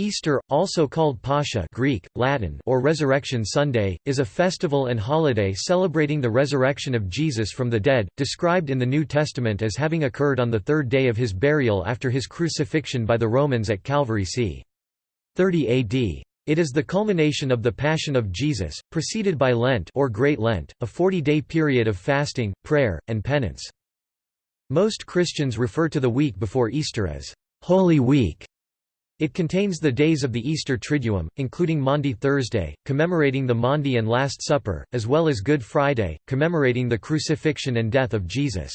Easter, also called Pascha Greek, Latin, or Resurrection Sunday, is a festival and holiday celebrating the resurrection of Jesus from the dead, described in the New Testament as having occurred on the third day of his burial after his crucifixion by the Romans at Calvary c. 30 AD. It is the culmination of the Passion of Jesus, preceded by Lent or Great Lent, a 40-day period of fasting, prayer, and penance. Most Christians refer to the week before Easter as Holy Week it contains the days of the Easter Triduum, including Maundy Thursday, commemorating the Maundy and Last Supper, as well as Good Friday, commemorating the crucifixion and death of Jesus.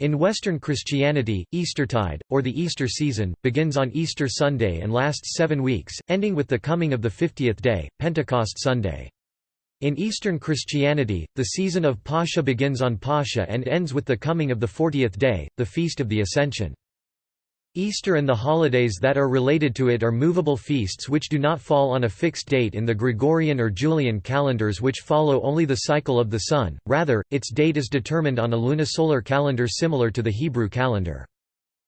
In Western Christianity, Eastertide, or the Easter season, begins on Easter Sunday and lasts seven weeks, ending with the coming of the fiftieth day, Pentecost Sunday. In Eastern Christianity, the season of Pascha begins on Pascha and ends with the coming of the fortieth day, the Feast of the Ascension. Easter and the holidays that are related to it are movable feasts which do not fall on a fixed date in the Gregorian or Julian calendars which follow only the cycle of the sun, rather, its date is determined on a lunisolar calendar similar to the Hebrew calendar.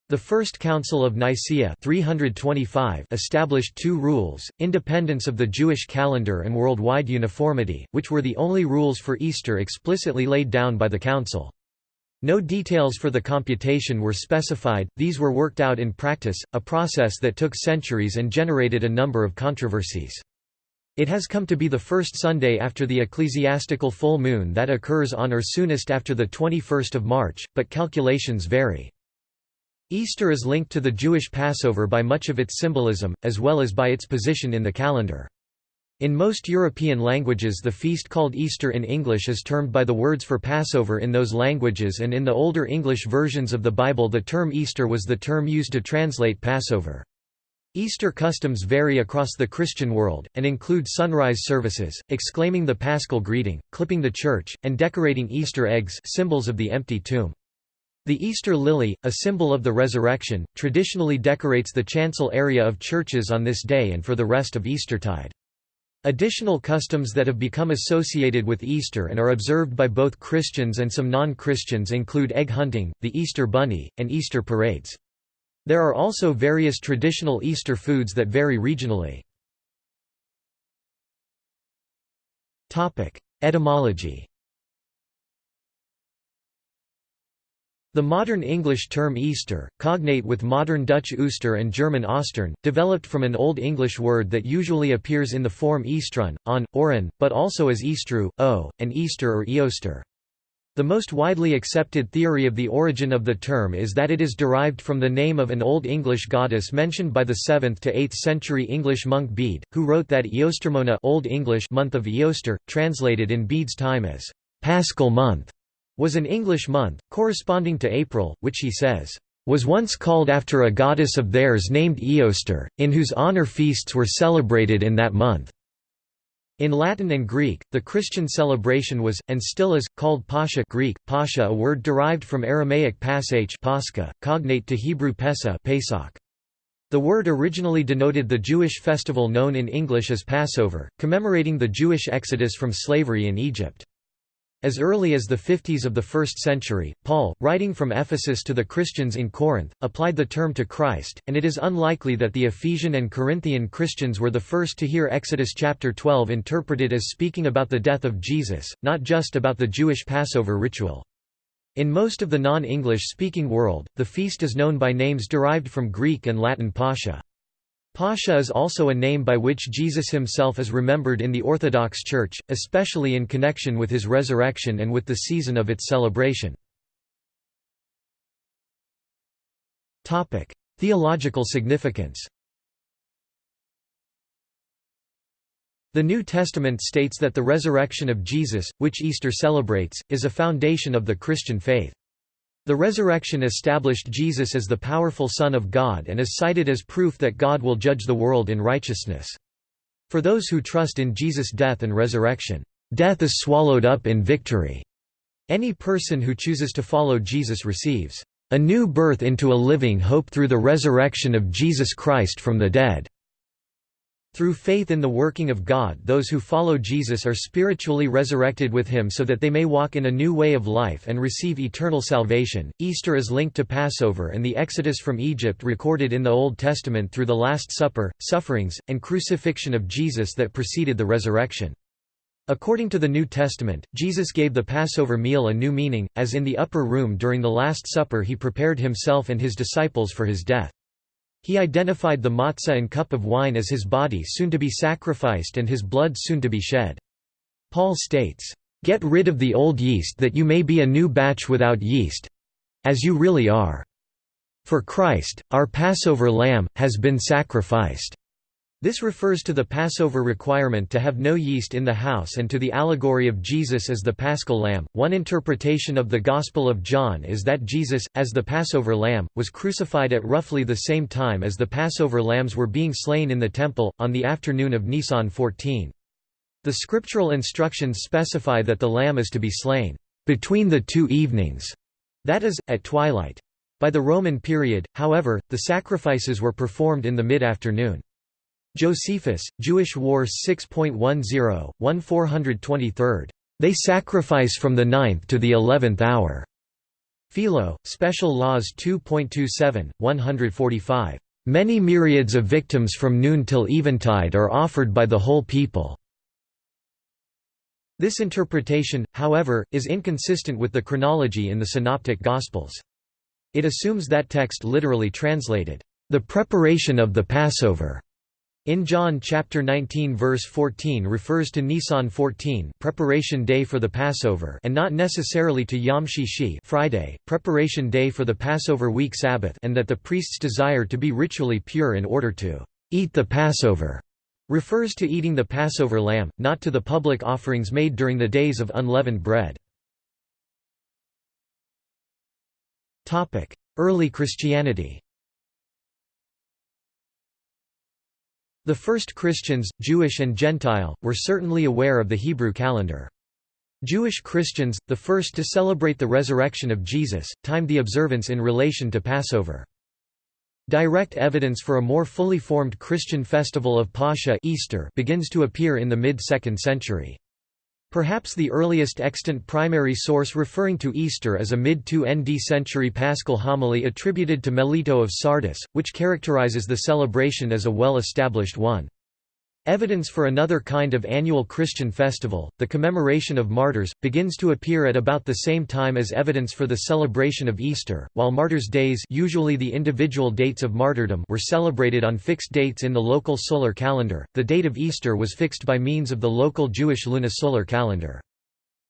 The First Council of Nicaea 325 established two rules, independence of the Jewish calendar and worldwide uniformity, which were the only rules for Easter explicitly laid down by the Council. No details for the computation were specified, these were worked out in practice, a process that took centuries and generated a number of controversies. It has come to be the first Sunday after the ecclesiastical full moon that occurs on or soonest after the 21st of March, but calculations vary. Easter is linked to the Jewish Passover by much of its symbolism, as well as by its position in the calendar. In most European languages the feast called Easter in English is termed by the words for Passover in those languages and in the older English versions of the Bible the term Easter was the term used to translate Passover. Easter customs vary across the Christian world, and include sunrise services, exclaiming the paschal greeting, clipping the church, and decorating Easter eggs symbols of the empty tomb. The Easter lily, a symbol of the resurrection, traditionally decorates the chancel area of churches on this day and for the rest of Eastertide. Additional customs that have become associated with Easter and are observed by both Christians and some non-Christians include egg hunting, the Easter bunny, and Easter parades. There are also various traditional Easter foods that vary regionally. Etymology The modern English term Easter, cognate with modern Dutch Ooster and German Ostern, developed from an Old English word that usually appears in the form Eastrun, on, oren, but also as Eastru, o, and Easter or Eoster. The most widely accepted theory of the origin of the term is that it is derived from the name of an Old English goddess mentioned by the 7th to 8th century English monk Bede, who wrote that Eostermona Old English month of Eoster, translated in Bede's time as Paschal month was an English month, corresponding to April, which he says, "...was once called after a goddess of theirs named Eoster, in whose honor feasts were celebrated in that month." In Latin and Greek, the Christian celebration was, and still is, called Pascha Greek, Pascha a word derived from Aramaic pasach Pascha, cognate to Hebrew Pesa Pesach. The word originally denoted the Jewish festival known in English as Passover, commemorating the Jewish exodus from slavery in Egypt. As early as the 50s of the 1st century, Paul, writing from Ephesus to the Christians in Corinth, applied the term to Christ, and it is unlikely that the Ephesian and Corinthian Christians were the first to hear Exodus chapter 12 interpreted as speaking about the death of Jesus, not just about the Jewish Passover ritual. In most of the non-English speaking world, the feast is known by names derived from Greek and Latin pascha. Pascha is also a name by which Jesus himself is remembered in the Orthodox Church, especially in connection with his resurrection and with the season of its celebration. Theological significance The New Testament states that the resurrection of Jesus, which Easter celebrates, is a foundation of the Christian faith. The resurrection established Jesus as the powerful Son of God and is cited as proof that God will judge the world in righteousness. For those who trust in Jesus' death and resurrection, death is swallowed up in victory. Any person who chooses to follow Jesus receives a new birth into a living hope through the resurrection of Jesus Christ from the dead. Through faith in the working of God those who follow Jesus are spiritually resurrected with him so that they may walk in a new way of life and receive eternal salvation. Easter is linked to Passover and the Exodus from Egypt recorded in the Old Testament through the Last Supper, sufferings, and crucifixion of Jesus that preceded the resurrection. According to the New Testament, Jesus gave the Passover meal a new meaning, as in the upper room during the Last Supper he prepared himself and his disciples for his death. He identified the matzah and cup of wine as his body soon to be sacrificed and his blood soon to be shed. Paul states, "...get rid of the old yeast that you may be a new batch without yeast—as you really are. For Christ, our Passover lamb, has been sacrificed." This refers to the Passover requirement to have no yeast in the house and to the allegory of Jesus as the paschal lamb. One interpretation of the Gospel of John is that Jesus, as the Passover lamb, was crucified at roughly the same time as the Passover lambs were being slain in the temple, on the afternoon of Nisan 14. The scriptural instructions specify that the lamb is to be slain between the two evenings, that is, at twilight. By the Roman period, however, the sacrifices were performed in the mid-afternoon. Josephus, Jewish Wars 6.10, 1423. They sacrifice from the ninth to the eleventh hour. Philo, Special Laws 2.27, 145. Many myriads of victims from noon till eventide are offered by the whole people. This interpretation, however, is inconsistent with the chronology in the Synoptic Gospels. It assumes that text literally translated, "...the preparation of the Passover." In John chapter 19 verse 14 refers to Nisan 14 preparation day for the Passover and not necessarily to Yom Shishi Friday, preparation day for the Passover week Sabbath and that the priest's desire to be ritually pure in order to eat the Passover refers to eating the Passover lamb, not to the public offerings made during the days of unleavened bread. Early Christianity The first Christians, Jewish and Gentile, were certainly aware of the Hebrew calendar. Jewish Christians, the first to celebrate the resurrection of Jesus, timed the observance in relation to Passover. Direct evidence for a more fully formed Christian festival of Pascha Easter begins to appear in the mid-2nd century. Perhaps the earliest extant primary source referring to Easter is a mid-2 ND century paschal homily attributed to Melito of Sardis, which characterizes the celebration as a well-established one. Evidence for another kind of annual Christian festival, the commemoration of martyrs, begins to appear at about the same time as evidence for the celebration of Easter, while martyrs' days usually the individual dates of martyrdom were celebrated on fixed dates in the local solar calendar, the date of Easter was fixed by means of the local Jewish lunisolar calendar.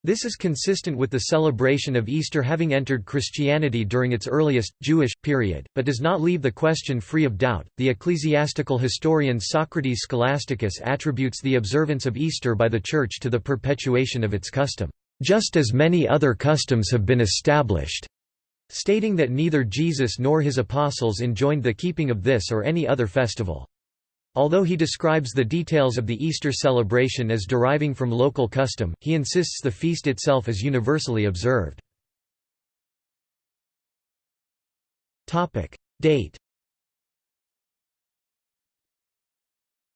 This is consistent with the celebration of Easter having entered Christianity during its earliest, Jewish, period, but does not leave the question free of doubt. The ecclesiastical historian Socrates Scholasticus attributes the observance of Easter by the Church to the perpetuation of its custom, just as many other customs have been established, stating that neither Jesus nor his apostles enjoined the keeping of this or any other festival. Although he describes the details of the Easter celebration as deriving from local custom, he insists the feast itself is universally observed. Date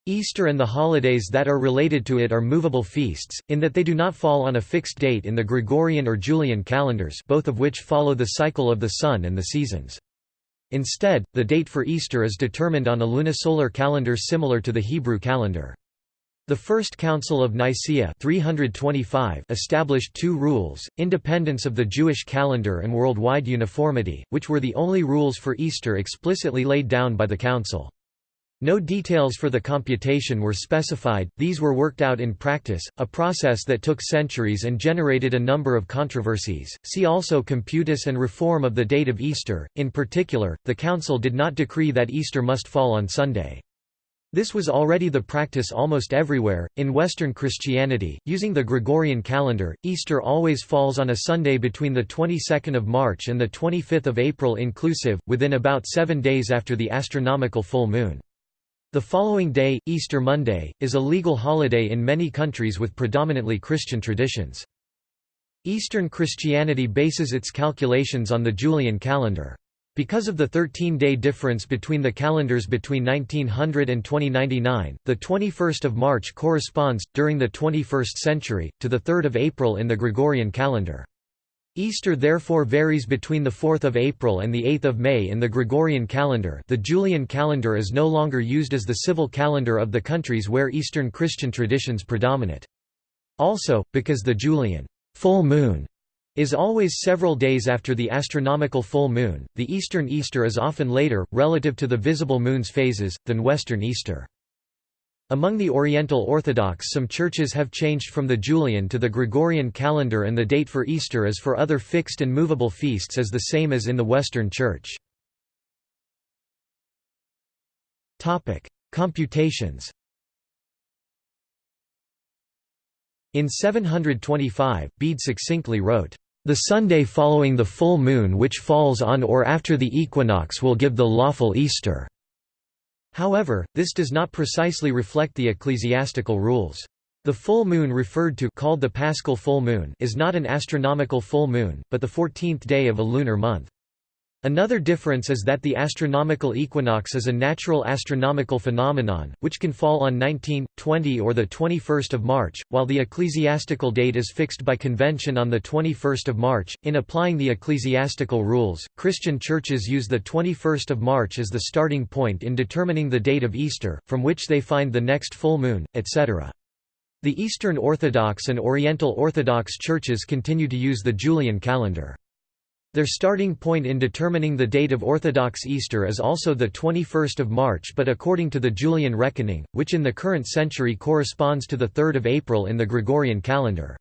Easter and the holidays that are related to it are movable feasts, in that they do not fall on a fixed date in the Gregorian or Julian calendars both of which follow the cycle of the sun and the seasons. Instead, the date for Easter is determined on a lunisolar calendar similar to the Hebrew calendar. The First Council of Nicaea 325 established two rules, independence of the Jewish calendar and worldwide uniformity, which were the only rules for Easter explicitly laid down by the Council. No details for the computation were specified, these were worked out in practice, a process that took centuries and generated a number of controversies. See also Computus and reform of the date of Easter. In particular, the Council did not decree that Easter must fall on Sunday. This was already the practice almost everywhere. In Western Christianity, using the Gregorian calendar, Easter always falls on a Sunday between the 22nd of March and the 25th of April inclusive, within about seven days after the astronomical full moon. The following day, Easter Monday, is a legal holiday in many countries with predominantly Christian traditions. Eastern Christianity bases its calculations on the Julian calendar. Because of the 13-day difference between the calendars between 1900 and 2099, the 21st of March corresponds, during the 21st century, to the 3rd of April in the Gregorian calendar. Easter therefore varies between the 4th of April and the 8th of May in the Gregorian calendar the Julian calendar is no longer used as the civil calendar of the countries where Eastern Christian traditions predominate. Also, because the Julian full moon is always several days after the astronomical full moon. The Eastern Easter is often later, relative to the visible moon's phases, than Western Easter. Among the Oriental Orthodox some churches have changed from the Julian to the Gregorian calendar and the date for Easter as for other fixed and movable feasts is the same as in the Western Church. Computations In 725, Bede succinctly wrote, "...the Sunday following the full moon which falls on or after the equinox will give the lawful Easter." However, this does not precisely reflect the ecclesiastical rules. The full moon referred to called the paschal full moon is not an astronomical full moon, but the 14th day of a lunar month. Another difference is that the astronomical equinox is a natural astronomical phenomenon, which can fall on 19, 20 or 21 March, while the ecclesiastical date is fixed by convention on 21 March. In applying the ecclesiastical rules, Christian churches use the 21 March as the starting point in determining the date of Easter, from which they find the next full moon, etc. The Eastern Orthodox and Oriental Orthodox churches continue to use the Julian calendar. Their starting point in determining the date of Orthodox Easter is also the 21st of March but according to the Julian reckoning, which in the current century corresponds to the 3rd of April in the Gregorian calendar.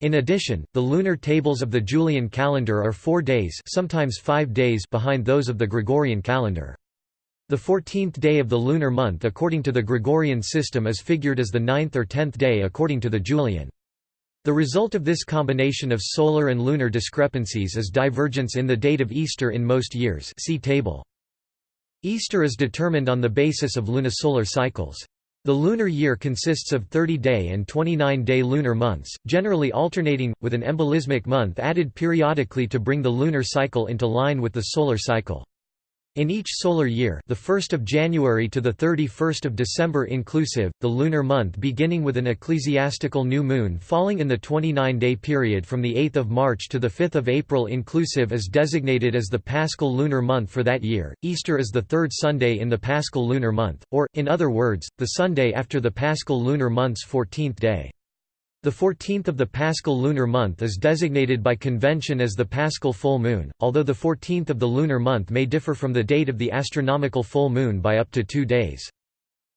In addition, the lunar tables of the Julian calendar are four days sometimes five days behind those of the Gregorian calendar. The 14th day of the lunar month according to the Gregorian system is figured as the ninth or tenth day according to the Julian. The result of this combination of solar and lunar discrepancies is divergence in the date of Easter in most years see table. Easter is determined on the basis of lunisolar cycles. The lunar year consists of 30-day and 29-day lunar months, generally alternating, with an embolismic month added periodically to bring the lunar cycle into line with the solar cycle. In each solar year, the 1st of January to the 31st of December inclusive, the lunar month beginning with an ecclesiastical new moon falling in the 29-day period from the 8th of March to the 5th of April inclusive is designated as the Paschal lunar month for that year. Easter is the third Sunday in the Paschal lunar month, or in other words, the Sunday after the Paschal lunar month's 14th day. The 14th of the Paschal lunar month is designated by convention as the Paschal full moon, although the 14th of the lunar month may differ from the date of the astronomical full moon by up to two days.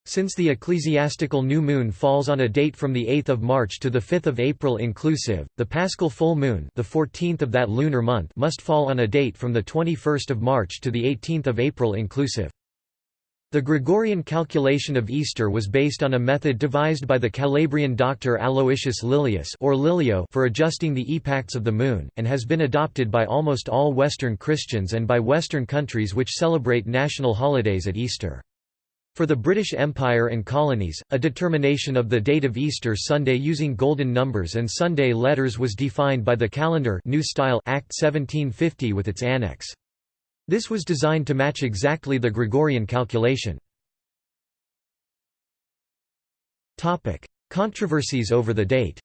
Since the ecclesiastical new moon falls on a date from the 8th of March to the 5th of April inclusive, the Paschal full moon, the 14th of that lunar month, must fall on a date from the 21st of March to the 18th of April inclusive. The Gregorian calculation of Easter was based on a method devised by the Calabrian doctor Aloysius Lilius or Lilio for adjusting the epacts of the moon, and has been adopted by almost all Western Christians and by Western countries which celebrate national holidays at Easter. For the British Empire and colonies, a determination of the date of Easter Sunday using golden numbers and Sunday letters was defined by the Calendar New Style Act 1750 with its annex. This was designed to match exactly the Gregorian calculation. Controversies over the date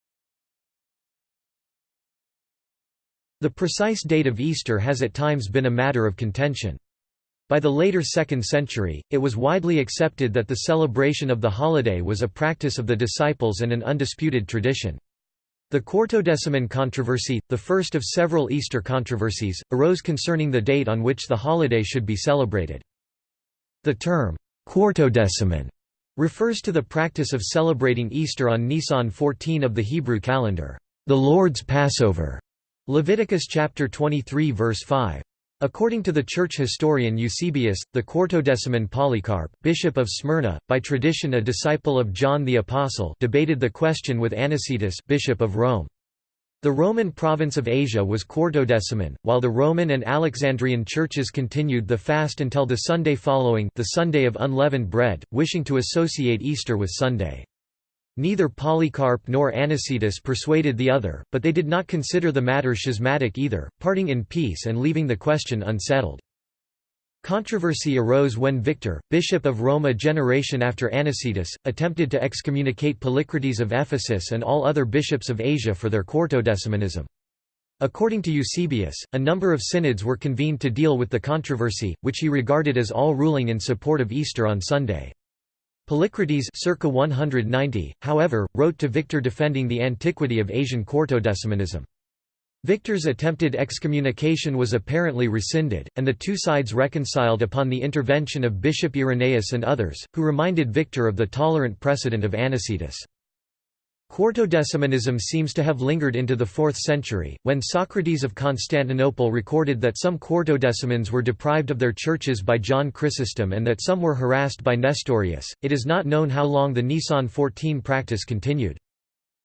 The precise date of Easter has at times been a matter of contention. By the later 2nd century, it was widely accepted that the celebration of the holiday was a practice of the disciples and an undisputed tradition. The Quartodeciman controversy, the first of several Easter controversies, arose concerning the date on which the holiday should be celebrated. The term, Quartodeciman, refers to the practice of celebrating Easter on Nisan 14 of the Hebrew calendar, the Lord's Passover. Leviticus chapter 23 verse 5. According to the church historian Eusebius, the Quartodeciman Polycarp, bishop of Smyrna, by tradition a disciple of John the Apostle debated the question with Anicetus bishop of Rome. The Roman province of Asia was Quartodeciman, while the Roman and Alexandrian churches continued the fast until the Sunday following the Sunday of unleavened bread, wishing to associate Easter with Sunday. Neither Polycarp nor Anicetus persuaded the other, but they did not consider the matter schismatic either, parting in peace and leaving the question unsettled. Controversy arose when Victor, bishop of Rome a generation after Anicetus, attempted to excommunicate Polycrates of Ephesus and all other bishops of Asia for their Quartodecimanism. According to Eusebius, a number of synods were convened to deal with the controversy, which he regarded as all ruling in support of Easter on Sunday. Polycrates circa 190, however, wrote to Victor defending the antiquity of Asian Quartodecimanism. Victor's attempted excommunication was apparently rescinded, and the two sides reconciled upon the intervention of Bishop Irenaeus and others, who reminded Victor of the tolerant precedent of Anicetus. Quartodecimanism seems to have lingered into the 4th century, when Socrates of Constantinople recorded that some Quartodecimans were deprived of their churches by John Chrysostom and that some were harassed by Nestorius. It is not known how long the Nisan 14 practice continued.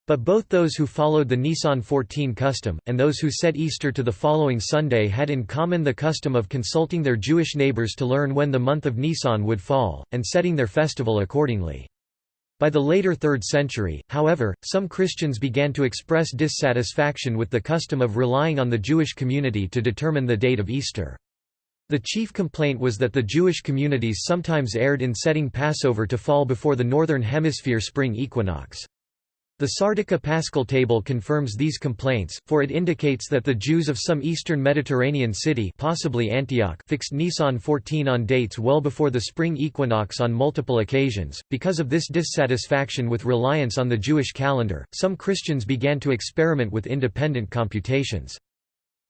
But both those who followed the Nisan 14 custom, and those who set Easter to the following Sunday had in common the custom of consulting their Jewish neighbors to learn when the month of Nisan would fall, and setting their festival accordingly. By the later 3rd century, however, some Christians began to express dissatisfaction with the custom of relying on the Jewish community to determine the date of Easter. The chief complaint was that the Jewish communities sometimes erred in setting Passover to fall before the Northern Hemisphere spring equinox. The Sardica Paschal table confirms these complaints, for it indicates that the Jews of some eastern Mediterranean city possibly Antioch fixed Nisan 14 on dates well before the spring equinox on multiple occasions. Because of this dissatisfaction with reliance on the Jewish calendar, some Christians began to experiment with independent computations.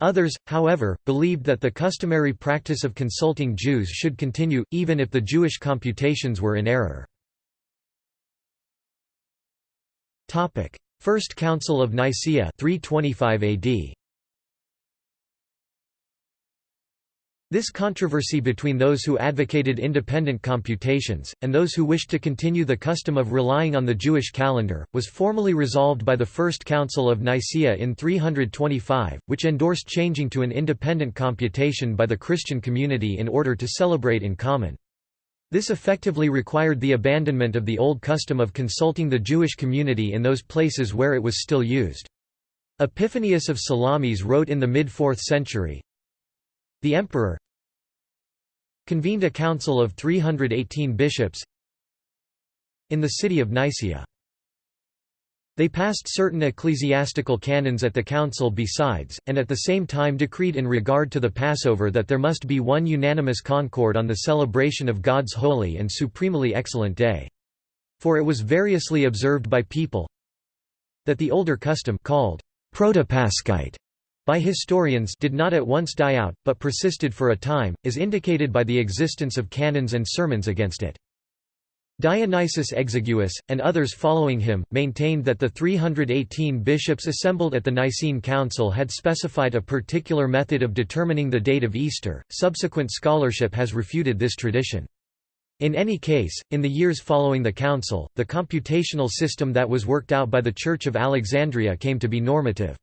Others, however, believed that the customary practice of consulting Jews should continue, even if the Jewish computations were in error. Topic: First Council of Nicaea 325 AD. This controversy between those who advocated independent computations, and those who wished to continue the custom of relying on the Jewish calendar, was formally resolved by the First Council of Nicaea in 325, which endorsed changing to an independent computation by the Christian community in order to celebrate in common. This effectively required the abandonment of the old custom of consulting the Jewish community in those places where it was still used. Epiphanius of Salamis wrote in the mid-4th century, The emperor convened a council of 318 bishops in the city of Nicaea. They passed certain ecclesiastical canons at the council besides, and at the same time decreed in regard to the Passover that there must be one unanimous concord on the celebration of God's holy and supremely excellent day. For it was variously observed by people that the older custom called protopaschite by historians did not at once die out, but persisted for a time, is indicated by the existence of canons and sermons against it. Dionysius Exiguus, and others following him, maintained that the 318 bishops assembled at the Nicene Council had specified a particular method of determining the date of Easter. Subsequent scholarship has refuted this tradition. In any case, in the years following the Council, the computational system that was worked out by the Church of Alexandria came to be normative.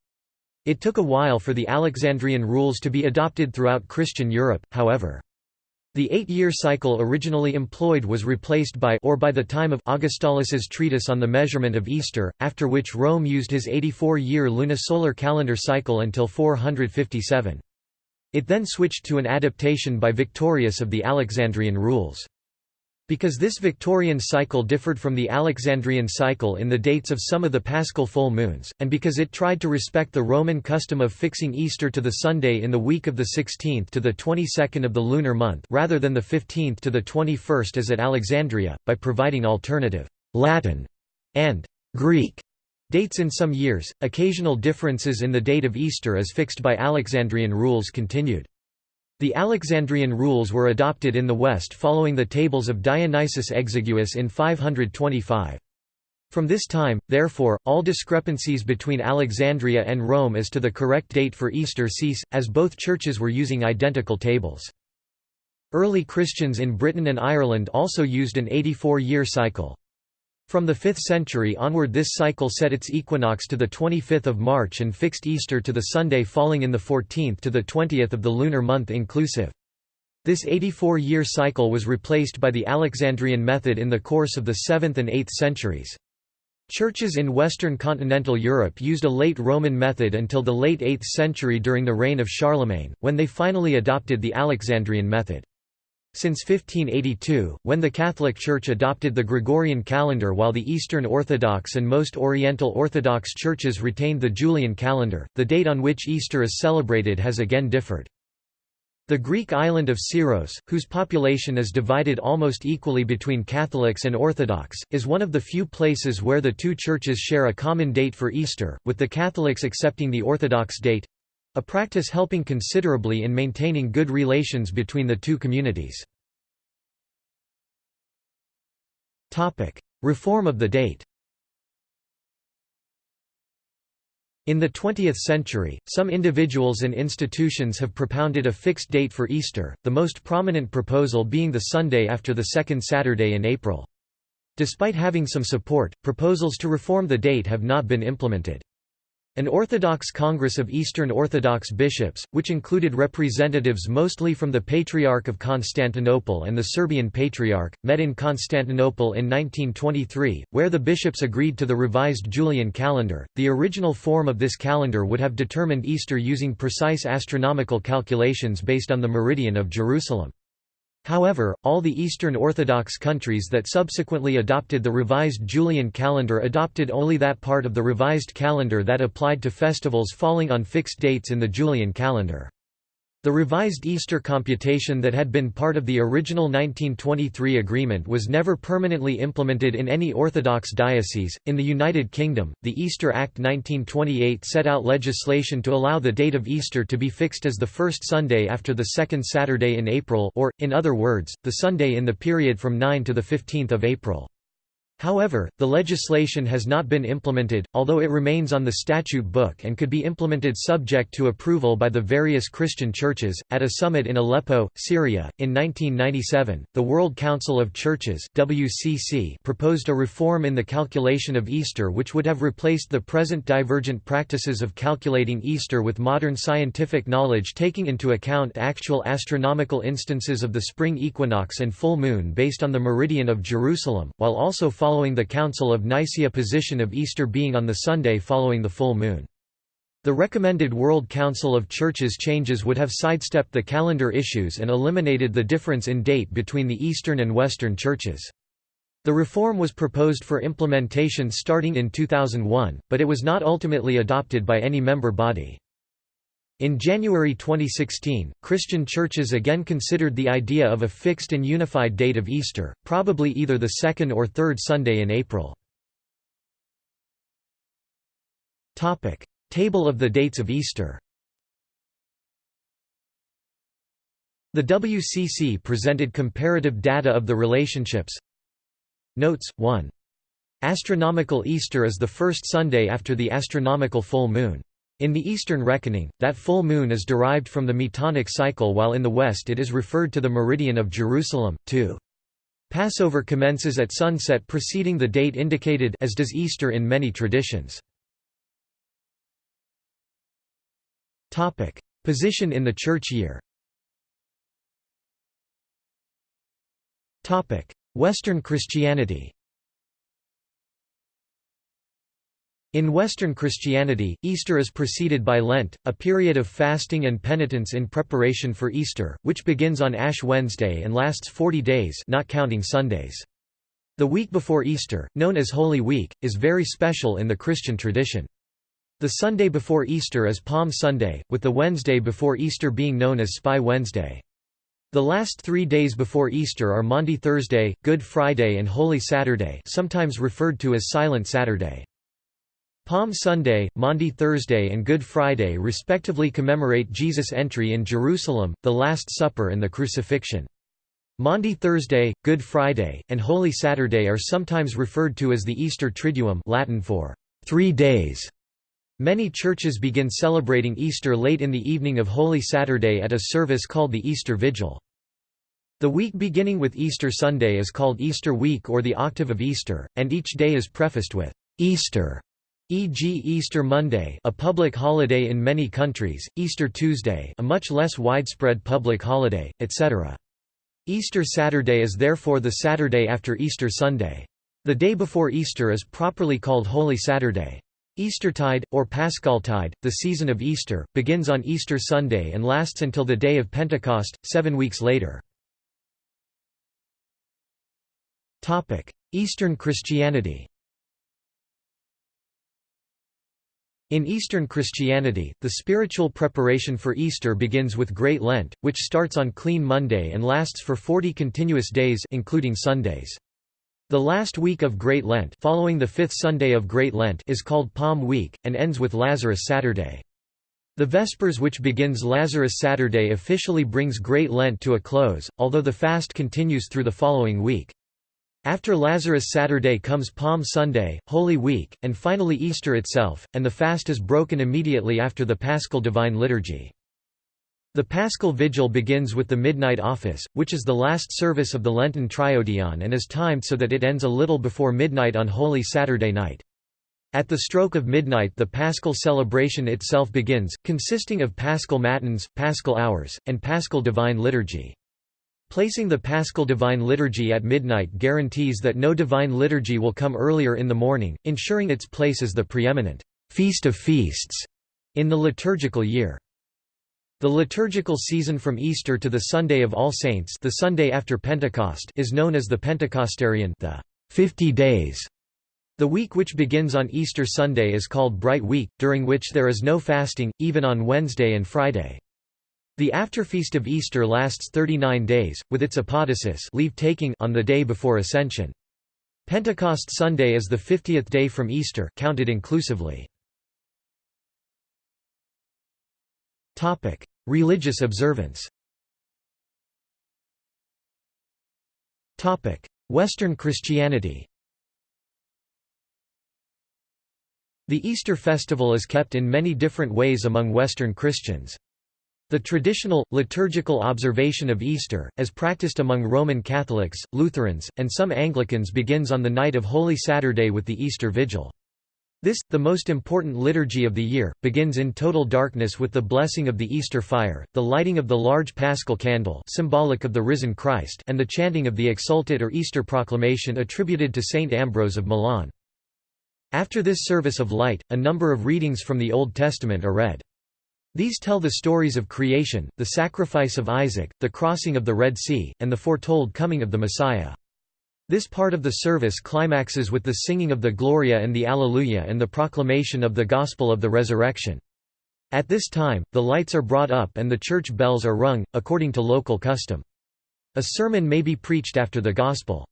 It took a while for the Alexandrian rules to be adopted throughout Christian Europe, however. The eight-year cycle originally employed was replaced by or by the time of Augustalis's treatise on the measurement of Easter, after which Rome used his 84-year lunisolar calendar cycle until 457. It then switched to an adaptation by Victorius of the Alexandrian rules. Because this Victorian cycle differed from the Alexandrian cycle in the dates of some of the paschal full moons, and because it tried to respect the Roman custom of fixing Easter to the Sunday in the week of the 16th to the 22nd of the lunar month rather than the 15th to the 21st as at Alexandria, by providing alternative Latin and Greek dates in some years, occasional differences in the date of Easter as fixed by Alexandrian rules continued. The Alexandrian rules were adopted in the West following the tables of Dionysius Exiguus in 525. From this time, therefore, all discrepancies between Alexandria and Rome as to the correct date for Easter cease, as both churches were using identical tables. Early Christians in Britain and Ireland also used an 84-year cycle. From the 5th century onward this cycle set its equinox to the 25th of March and fixed Easter to the Sunday falling in the 14th to the 20th of the lunar month inclusive. This 84-year cycle was replaced by the Alexandrian method in the course of the 7th and 8th centuries. Churches in Western continental Europe used a late Roman method until the late 8th century during the reign of Charlemagne, when they finally adopted the Alexandrian method. Since 1582, when the Catholic Church adopted the Gregorian calendar while the Eastern Orthodox and most Oriental Orthodox churches retained the Julian calendar, the date on which Easter is celebrated has again differed. The Greek island of Syros, whose population is divided almost equally between Catholics and Orthodox, is one of the few places where the two churches share a common date for Easter, with the Catholics accepting the Orthodox date—a practice helping considerably in maintaining good relations between the two communities. Reform of the date In the 20th century, some individuals and institutions have propounded a fixed date for Easter, the most prominent proposal being the Sunday after the second Saturday in April. Despite having some support, proposals to reform the date have not been implemented. An Orthodox Congress of Eastern Orthodox bishops, which included representatives mostly from the Patriarch of Constantinople and the Serbian Patriarch, met in Constantinople in 1923, where the bishops agreed to the revised Julian calendar. The original form of this calendar would have determined Easter using precise astronomical calculations based on the meridian of Jerusalem. However, all the Eastern Orthodox countries that subsequently adopted the revised Julian calendar adopted only that part of the revised calendar that applied to festivals falling on fixed dates in the Julian calendar. The revised Easter computation that had been part of the original 1923 agreement was never permanently implemented in any Orthodox diocese. In the United Kingdom, the Easter Act 1928 set out legislation to allow the date of Easter to be fixed as the first Sunday after the second Saturday in April, or, in other words, the Sunday in the period from 9 to 15 April. However, the legislation has not been implemented, although it remains on the statute book and could be implemented subject to approval by the various Christian churches. At a summit in Aleppo, Syria, in 1997, the World Council of Churches (WCC) proposed a reform in the calculation of Easter which would have replaced the present divergent practices of calculating Easter with modern scientific knowledge taking into account actual astronomical instances of the spring equinox and full moon based on the meridian of Jerusalem, while also following the Council of Nicaea position of Easter being on the Sunday following the full moon. The recommended World Council of Churches changes would have sidestepped the calendar issues and eliminated the difference in date between the Eastern and Western churches. The reform was proposed for implementation starting in 2001, but it was not ultimately adopted by any member body. In January 2016, Christian churches again considered the idea of a fixed and unified date of Easter, probably either the second or third Sunday in April. Table of the dates of Easter The WCC presented comparative data of the relationships Notes, 1. Astronomical Easter is the first Sunday after the astronomical full moon. In the Eastern reckoning, that full moon is derived from the Metonic cycle while in the West it is referred to the meridian of Jerusalem, too. Passover commences at sunset preceding the date indicated as does Easter in many traditions. Position in the church year Western Christianity In Western Christianity, Easter is preceded by Lent, a period of fasting and penitence in preparation for Easter, which begins on Ash Wednesday and lasts 40 days not counting Sundays. The week before Easter, known as Holy Week, is very special in the Christian tradition. The Sunday before Easter is Palm Sunday, with the Wednesday before Easter being known as Spy Wednesday. The last three days before Easter are Maundy Thursday, Good Friday and Holy Saturday sometimes referred to as Silent Saturday. Palm Sunday, Maundy Thursday and Good Friday respectively commemorate Jesus' entry in Jerusalem, the Last Supper and the Crucifixion. Maundy Thursday, Good Friday, and Holy Saturday are sometimes referred to as the Easter Triduum Latin for three days. Many churches begin celebrating Easter late in the evening of Holy Saturday at a service called the Easter Vigil. The week beginning with Easter Sunday is called Easter Week or the Octave of Easter, and each day is prefaced with Easter e.g. Easter Monday a public holiday in many countries, Easter Tuesday a much less widespread public holiday, etc. Easter Saturday is therefore the Saturday after Easter Sunday. The day before Easter is properly called Holy Saturday. Eastertide, or Paschaltide, the season of Easter, begins on Easter Sunday and lasts until the day of Pentecost, seven weeks later. Eastern Christianity In Eastern Christianity, the spiritual preparation for Easter begins with Great Lent, which starts on Clean Monday and lasts for 40 continuous days including Sundays. The last week of Great Lent following the fifth Sunday of Great Lent is called Palm Week, and ends with Lazarus Saturday. The Vespers which begins Lazarus Saturday officially brings Great Lent to a close, although the fast continues through the following week. After Lazarus Saturday comes Palm Sunday, Holy Week, and finally Easter itself, and the fast is broken immediately after the Paschal Divine Liturgy. The Paschal Vigil begins with the Midnight Office, which is the last service of the Lenten Triodion and is timed so that it ends a little before midnight on Holy Saturday night. At the stroke of midnight the Paschal celebration itself begins, consisting of Paschal Matins, Paschal Hours, and Paschal Divine Liturgy. Placing the Paschal Divine Liturgy at midnight guarantees that no Divine Liturgy will come earlier in the morning, ensuring its place as the preeminent Feast of Feasts in the liturgical year. The liturgical season from Easter to the Sunday of All Saints the Sunday after Pentecost is known as the Pentecostarion the 50 days. The week which begins on Easter Sunday is called Bright Week, during which there is no fasting, even on Wednesday and Friday. The afterfeast of Easter lasts 39 days, with its apodosis leave-taking on the day before Ascension. Pentecost Sunday is the 50th day from Easter counted inclusively. Religious observance Western Christianity The Easter festival is kept in many different ways among Western Christians. The traditional, liturgical observation of Easter, as practiced among Roman Catholics, Lutherans, and some Anglicans begins on the night of Holy Saturday with the Easter Vigil. This, the most important liturgy of the year, begins in total darkness with the blessing of the Easter fire, the lighting of the large paschal candle symbolic of the risen Christ and the chanting of the Exsultet or Easter proclamation attributed to Saint Ambrose of Milan. After this service of light, a number of readings from the Old Testament are read. These tell the stories of creation, the sacrifice of Isaac, the crossing of the Red Sea, and the foretold coming of the Messiah. This part of the service climaxes with the singing of the Gloria and the Alleluia and the proclamation of the Gospel of the Resurrection. At this time, the lights are brought up and the church bells are rung, according to local custom. A sermon may be preached after the Gospel.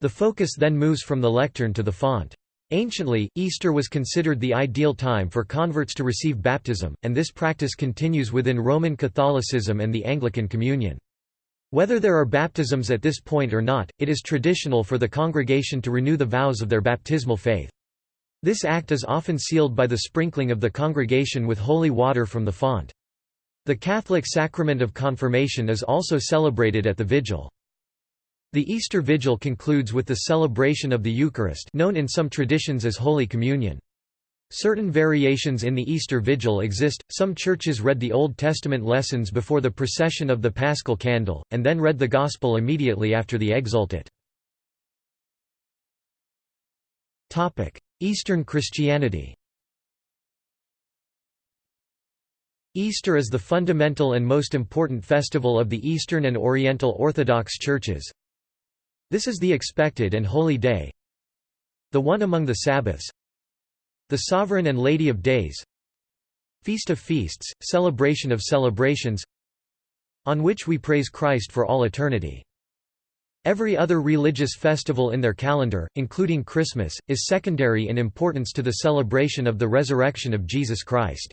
The focus then moves from the lectern to the font. Anciently, Easter was considered the ideal time for converts to receive baptism, and this practice continues within Roman Catholicism and the Anglican Communion. Whether there are baptisms at this point or not, it is traditional for the congregation to renew the vows of their baptismal faith. This act is often sealed by the sprinkling of the congregation with holy water from the font. The Catholic sacrament of confirmation is also celebrated at the vigil. The Easter Vigil concludes with the celebration of the Eucharist known in some traditions as Holy Communion. Certain variations in the Easter Vigil exist, some churches read the Old Testament lessons before the procession of the Paschal Candle, and then read the Gospel immediately after the Exsultet. Eastern Christianity Easter is the fundamental and most important festival of the Eastern and Oriental Orthodox churches, this is the expected and holy day the one among the Sabbaths the sovereign and lady of days feast of feasts, celebration of celebrations on which we praise Christ for all eternity. Every other religious festival in their calendar, including Christmas, is secondary in importance to the celebration of the resurrection of Jesus Christ.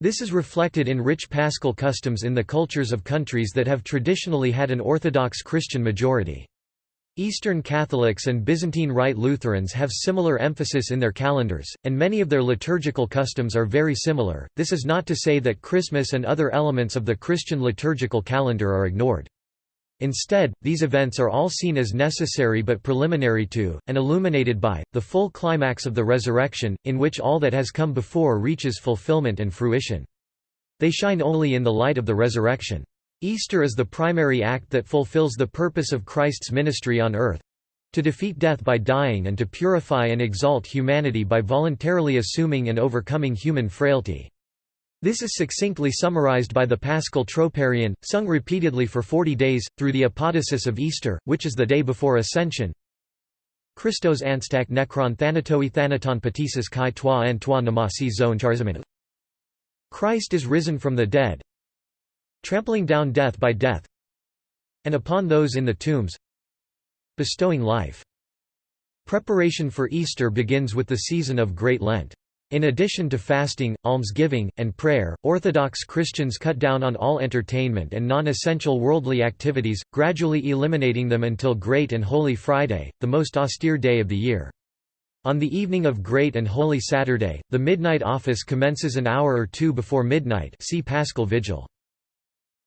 This is reflected in rich paschal customs in the cultures of countries that have traditionally had an Orthodox Christian majority. Eastern Catholics and Byzantine Rite Lutherans have similar emphasis in their calendars, and many of their liturgical customs are very similar. This is not to say that Christmas and other elements of the Christian liturgical calendar are ignored. Instead, these events are all seen as necessary but preliminary to, and illuminated by, the full climax of the resurrection, in which all that has come before reaches fulfillment and fruition. They shine only in the light of the resurrection. Easter is the primary act that fulfills the purpose of Christ's ministry on earth. To defeat death by dying and to purify and exalt humanity by voluntarily assuming and overcoming human frailty. This is succinctly summarized by the Paschal Troparion, sung repeatedly for forty days, through the apodosis of Easter, which is the day before Ascension. Christos anstak necron thanatoi thanaton patisis kai toi en toi namasi zone Christ is risen from the dead, trampling down death by death, and upon those in the tombs, bestowing life. Preparation for Easter begins with the season of Great Lent. In addition to fasting, almsgiving, and prayer, Orthodox Christians cut down on all entertainment and non-essential worldly activities, gradually eliminating them until Great and Holy Friday, the most austere day of the year. On the evening of Great and Holy Saturday, the midnight office commences an hour or two before midnight see Paschal Vigil.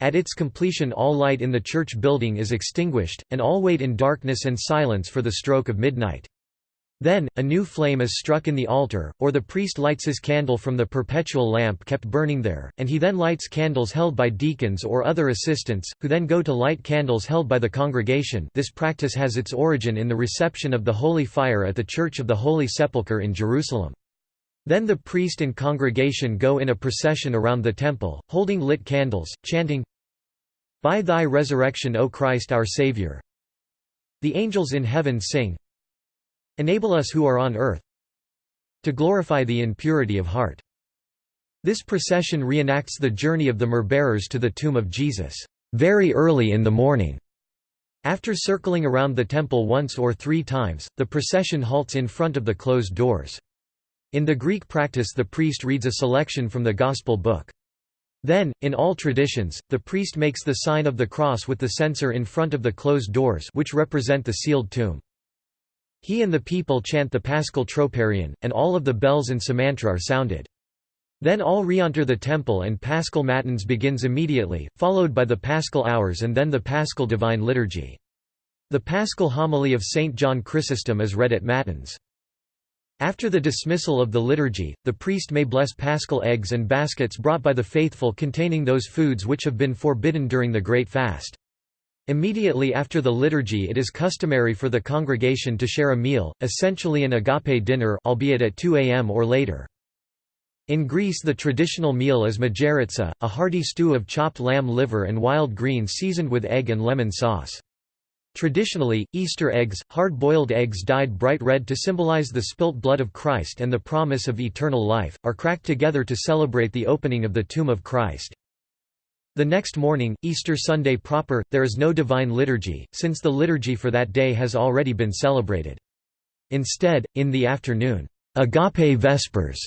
At its completion all light in the church building is extinguished, and all wait in darkness and silence for the stroke of midnight. Then, a new flame is struck in the altar, or the priest lights his candle from the perpetual lamp kept burning there, and he then lights candles held by deacons or other assistants, who then go to light candles held by the congregation this practice has its origin in the reception of the Holy Fire at the Church of the Holy Sepulchre in Jerusalem. Then the priest and congregation go in a procession around the temple, holding lit candles, chanting, By thy resurrection O Christ our Saviour. The angels in heaven sing, Enable us who are on earth to glorify thee in purity of heart. This procession reenacts the journey of the myrrh-bearers to the tomb of Jesus, very early in the morning. After circling around the temple once or three times, the procession halts in front of the closed doors. In the Greek practice the priest reads a selection from the Gospel book. Then, in all traditions, the priest makes the sign of the cross with the censer in front of the closed doors which represent the sealed tomb. He and the people chant the Paschal Troparion, and all of the bells in semantra are sounded. Then all re-enter the temple and Paschal Matins begins immediately, followed by the Paschal Hours and then the Paschal Divine Liturgy. The Paschal Homily of St. John Chrysostom is read at Matins. After the dismissal of the liturgy, the priest may bless paschal eggs and baskets brought by the faithful containing those foods which have been forbidden during the Great Fast. Immediately after the liturgy it is customary for the congregation to share a meal, essentially an agape dinner albeit at 2 am or later. In Greece the traditional meal is mageritsa, a hearty stew of chopped lamb liver and wild greens seasoned with egg and lemon sauce. Traditionally, Easter eggs, hard-boiled eggs dyed bright red to symbolize the spilt blood of Christ and the promise of eternal life, are cracked together to celebrate the opening of the tomb of Christ. The next morning, Easter Sunday proper, there is no divine liturgy, since the liturgy for that day has already been celebrated. Instead, in the afternoon, Agape Vespers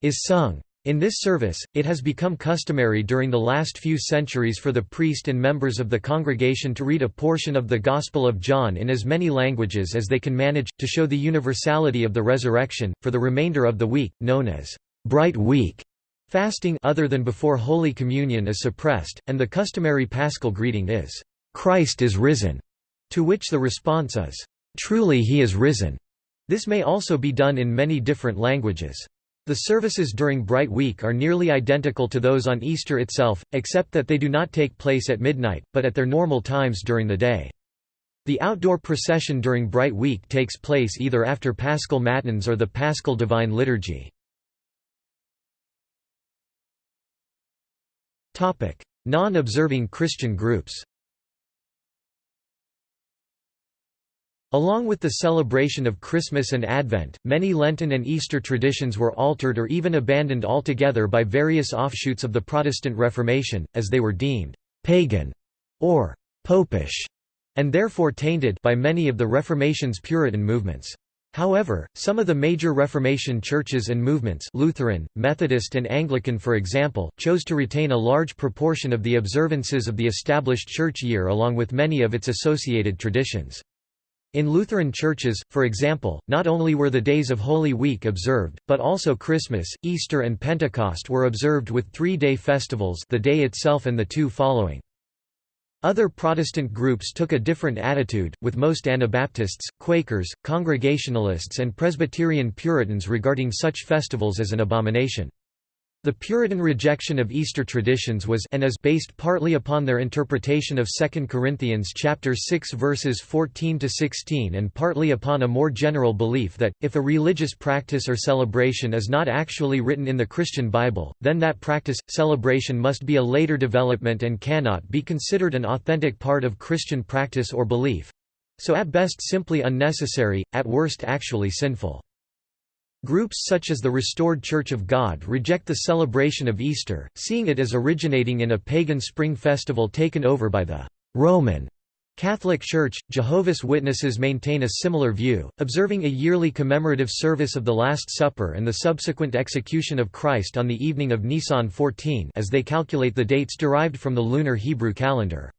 is sung. In this service, it has become customary during the last few centuries for the priest and members of the congregation to read a portion of the Gospel of John in as many languages as they can manage, to show the universality of the resurrection, for the remainder of the week, known as Bright Week. Fasting other than before Holy Communion is suppressed, and the customary paschal greeting is, "'Christ is risen'", to which the response is, "'Truly he is risen'". This may also be done in many different languages. The services during Bright Week are nearly identical to those on Easter itself, except that they do not take place at midnight, but at their normal times during the day. The outdoor procession during Bright Week takes place either after Paschal Matins or the Paschal Divine Liturgy. Non-observing Christian groups Along with the celebration of Christmas and Advent, many Lenten and Easter traditions were altered or even abandoned altogether by various offshoots of the Protestant Reformation, as they were deemed «pagan» or «popish» and therefore tainted by many of the Reformation's Puritan movements. However, some of the major Reformation churches and movements Lutheran, Methodist and Anglican for example, chose to retain a large proportion of the observances of the established church year along with many of its associated traditions. In Lutheran churches, for example, not only were the days of Holy Week observed, but also Christmas, Easter and Pentecost were observed with three-day festivals the day itself and the two following. Other Protestant groups took a different attitude, with most Anabaptists, Quakers, Congregationalists and Presbyterian Puritans regarding such festivals as an abomination. The Puritan rejection of Easter traditions was and is based partly upon their interpretation of 2 Corinthians chapter 6 verses 14 to 16 and partly upon a more general belief that if a religious practice or celebration is not actually written in the Christian Bible, then that practice celebration must be a later development and cannot be considered an authentic part of Christian practice or belief. So at best simply unnecessary, at worst actually sinful. Groups such as the Restored Church of God reject the celebration of Easter, seeing it as originating in a pagan spring festival taken over by the Roman Catholic Church. Jehovah's Witnesses maintain a similar view, observing a yearly commemorative service of the Last Supper and the subsequent execution of Christ on the evening of Nisan 14 as they calculate the dates derived from the lunar Hebrew calendar.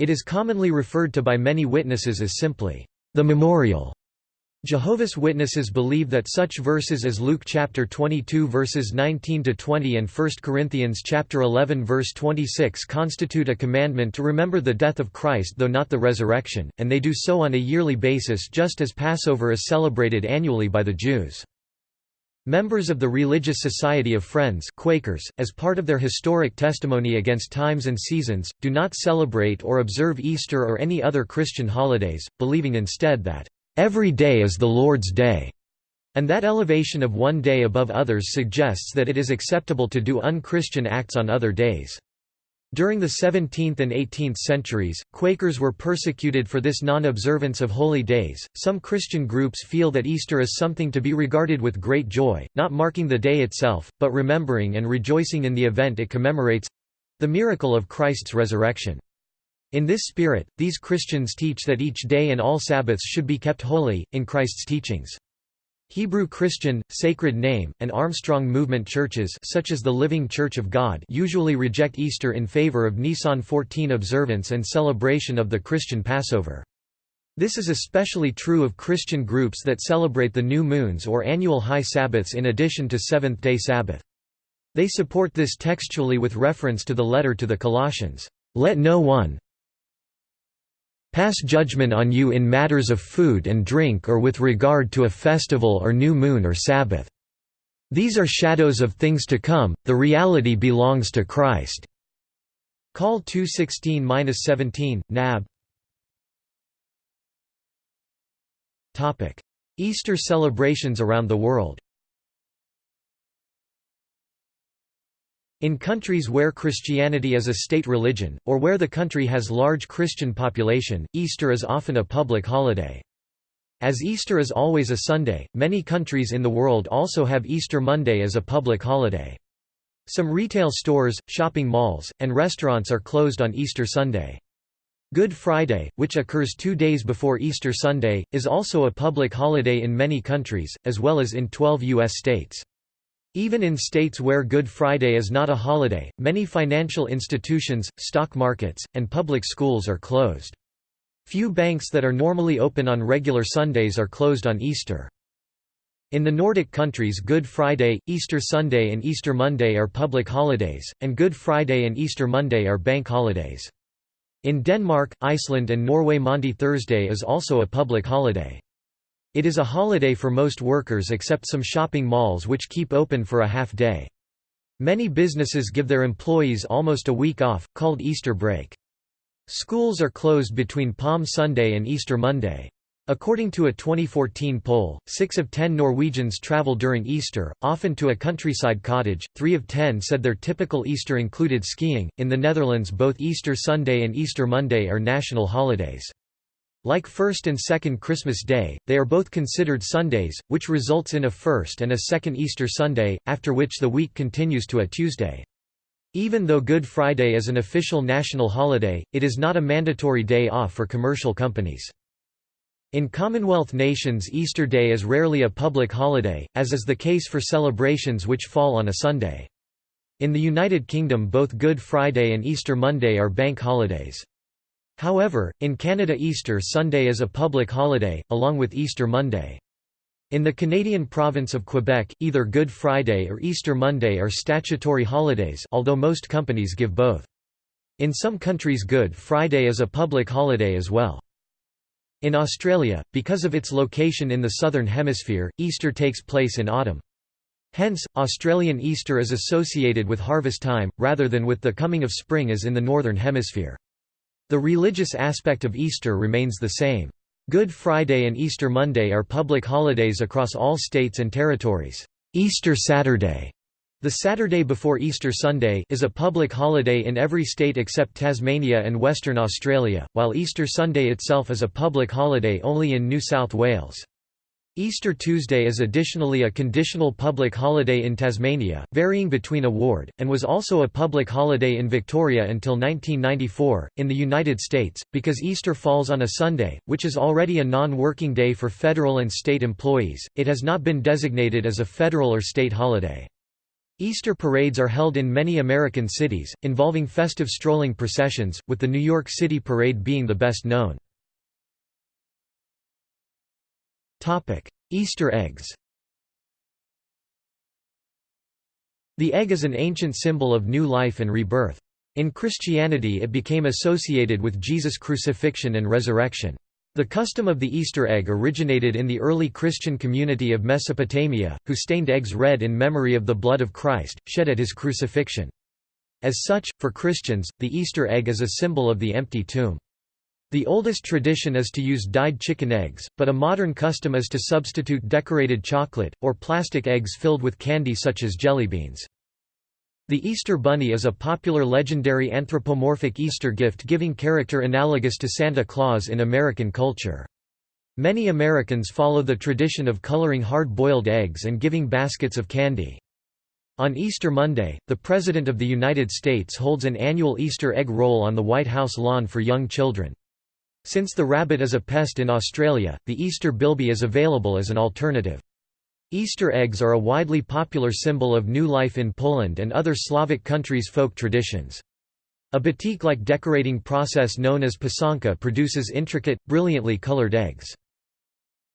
It is commonly referred to by many witnesses as simply, the memorial Jehovah's Witnesses believe that such verses as Luke chapter 22 verses 19 to 20 and 1 Corinthians chapter 11 verse 26 constitute a commandment to remember the death of Christ though not the resurrection, and they do so on a yearly basis just as Passover is celebrated annually by the Jews. Members of the Religious Society of Friends Quakers, as part of their historic testimony against times and seasons, do not celebrate or observe Easter or any other Christian holidays, believing instead that Every day is the Lord's day, and that elevation of one day above others suggests that it is acceptable to do unchristian acts on other days. During the 17th and 18th centuries, Quakers were persecuted for this non-observance of holy days. Some Christian groups feel that Easter is something to be regarded with great joy, not marking the day itself, but remembering and rejoicing in the event it commemorates—the miracle of Christ's resurrection. In this spirit, these Christians teach that each day and all Sabbaths should be kept holy, in Christ's teachings. Hebrew Christian, Sacred Name, and Armstrong Movement churches such as the Living Church of God usually reject Easter in favor of Nisan 14 observance and celebration of the Christian Passover. This is especially true of Christian groups that celebrate the new moons or annual high Sabbaths in addition to Seventh-day Sabbath. They support this textually with reference to the letter to the Colossians, "...let no one, pass judgment on you in matters of food and drink or with regard to a festival or new moon or Sabbath. These are shadows of things to come, the reality belongs to Christ." Call 216-17, Nab Easter celebrations around the world In countries where Christianity is a state religion, or where the country has large Christian population, Easter is often a public holiday. As Easter is always a Sunday, many countries in the world also have Easter Monday as a public holiday. Some retail stores, shopping malls, and restaurants are closed on Easter Sunday. Good Friday, which occurs two days before Easter Sunday, is also a public holiday in many countries, as well as in 12 U.S. states. Even in states where Good Friday is not a holiday, many financial institutions, stock markets, and public schools are closed. Few banks that are normally open on regular Sundays are closed on Easter. In the Nordic countries Good Friday, Easter Sunday and Easter Monday are public holidays, and Good Friday and Easter Monday are bank holidays. In Denmark, Iceland and Norway Maundy Thursday is also a public holiday. It is a holiday for most workers except some shopping malls which keep open for a half day. Many businesses give their employees almost a week off, called Easter break. Schools are closed between Palm Sunday and Easter Monday. According to a 2014 poll, 6 of 10 Norwegians travel during Easter, often to a countryside cottage. 3 of 10 said their typical Easter included skiing. In the Netherlands, both Easter Sunday and Easter Monday are national holidays. Like first and second Christmas Day, they are both considered Sundays, which results in a first and a second Easter Sunday, after which the week continues to a Tuesday. Even though Good Friday is an official national holiday, it is not a mandatory day off for commercial companies. In Commonwealth nations Easter Day is rarely a public holiday, as is the case for celebrations which fall on a Sunday. In the United Kingdom both Good Friday and Easter Monday are bank holidays. However, in Canada Easter Sunday is a public holiday, along with Easter Monday. In the Canadian province of Quebec, either Good Friday or Easter Monday are statutory holidays although most companies give both. In some countries Good Friday is a public holiday as well. In Australia, because of its location in the Southern Hemisphere, Easter takes place in autumn. Hence, Australian Easter is associated with harvest time, rather than with the coming of spring as in the Northern Hemisphere. The religious aspect of Easter remains the same. Good Friday and Easter Monday are public holidays across all states and territories. Easter Saturday the Saturday before Easter Sunday is a public holiday in every state except Tasmania and Western Australia, while Easter Sunday itself is a public holiday only in New South Wales. Easter Tuesday is additionally a conditional public holiday in Tasmania, varying between a ward, and was also a public holiday in Victoria until 1994. In the United States, because Easter falls on a Sunday, which is already a non working day for federal and state employees, it has not been designated as a federal or state holiday. Easter parades are held in many American cities, involving festive strolling processions, with the New York City Parade being the best known. Easter eggs The egg is an ancient symbol of new life and rebirth. In Christianity it became associated with Jesus' crucifixion and resurrection. The custom of the Easter egg originated in the early Christian community of Mesopotamia, who stained eggs red in memory of the blood of Christ, shed at his crucifixion. As such, for Christians, the Easter egg is a symbol of the empty tomb. The oldest tradition is to use dyed chicken eggs, but a modern custom is to substitute decorated chocolate, or plastic eggs filled with candy such as jelly beans. The Easter Bunny is a popular legendary anthropomorphic Easter gift-giving character analogous to Santa Claus in American culture. Many Americans follow the tradition of coloring hard-boiled eggs and giving baskets of candy. On Easter Monday, the President of the United States holds an annual Easter egg roll on the White House lawn for young children. Since the rabbit is a pest in Australia, the Easter bilby is available as an alternative. Easter eggs are a widely popular symbol of new life in Poland and other Slavic countries' folk traditions. A batik-like decorating process known as pisanka produces intricate, brilliantly colored eggs.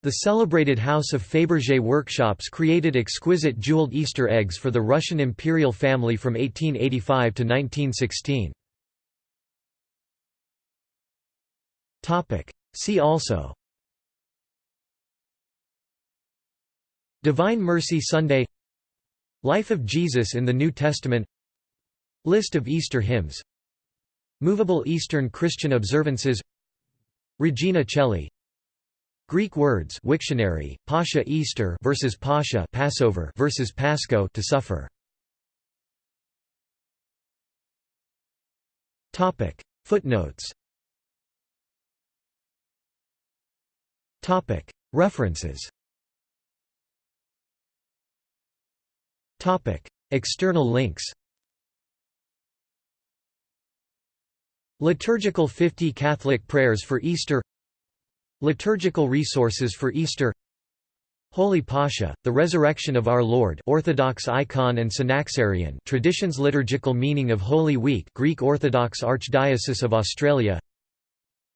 The celebrated House of Fabergé workshops created exquisite jeweled Easter eggs for the Russian imperial family from 1885 to 1916. See also. Divine Mercy Sunday. Life of Jesus in the New Testament. List of Easter hymns. Movable Eastern Christian observances. Regina Coeli Greek words Wiktionary, Pascha Easter versus Pascha Passover versus Pasco to suffer. Topic. Footnotes References. External links. Liturgical 50 Catholic prayers for Easter. Liturgical resources for Easter. Holy Pascha, the Resurrection of Our Lord Orthodox icon and Synaxarion traditions Liturgical meaning of Holy Week Greek Orthodox Archdiocese of Australia.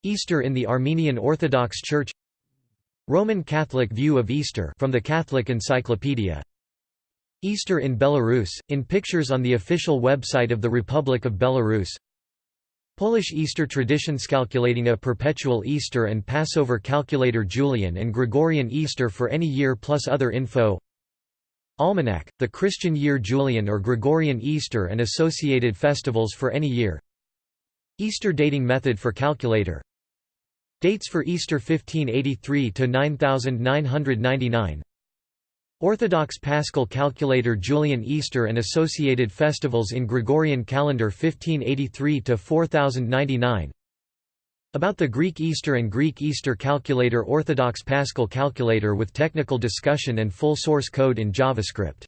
Easter in the Armenian Orthodox Church Roman Catholic view of Easter from the Catholic Encyclopedia. Easter in Belarus, in pictures on the official website of the Republic of Belarus. Polish Easter traditions calculating a perpetual Easter and Passover calculator Julian and Gregorian Easter for any year plus other info. Almanac, the Christian year Julian or Gregorian Easter and associated festivals for any year. Easter dating method for calculator Dates for Easter 1583 to 9999 Orthodox Paschal Calculator Julian Easter and associated festivals in Gregorian calendar 1583 to 4099 About the Greek Easter and Greek Easter Calculator Orthodox Paschal Calculator with technical discussion and full source code in JavaScript